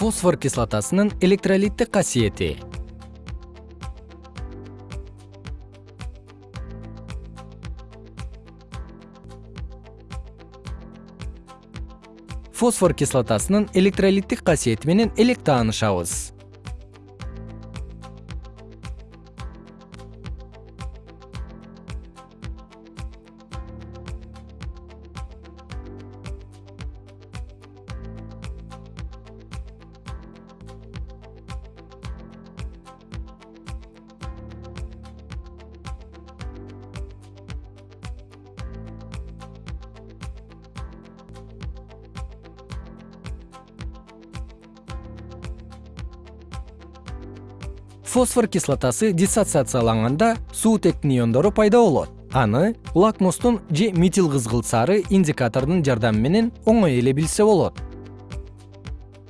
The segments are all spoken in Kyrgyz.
фосфор кислотасынын электролиттик касиети фосфор кислотасынын электролиттик касиети менен элек таанышабыз фосфор кислотасы диссоциацияланганда суутектин иондору пайда болот. Аны лакмустун же метил кызгылт сары индикатордун жардамы менен оңой эле билсе болот.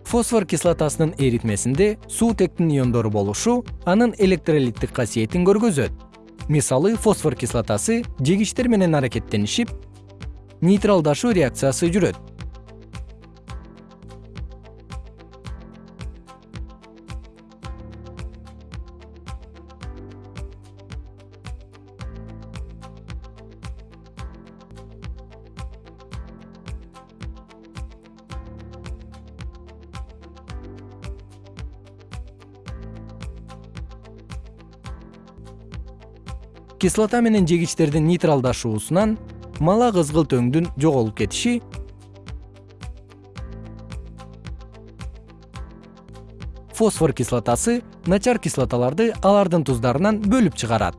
Фосфор кислотасынын эритмесинде суутектин иондору болушу анын электролиттик касиетин көргөзөт. Мисалы фосфор кислотасы жегичтер менен аракеттенишип нейтралдашуу реакциясы жүрөт кислота менен жегичтердин нейтралдашуусунан мала кызгылт өңдүн жоголуп кетиши. Фосфор кислотасы начар кислоталарды алардын туздарынан бөлүп чыгарат.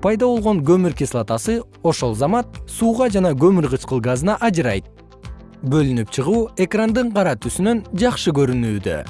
Пайда болгон көмүр кислотасы ошол замат сууга жана көмүр кычкыл газына ажырайт. Бөлүнүп чыгуу экрандын кара түсүнөн жакшы көрүнүүдө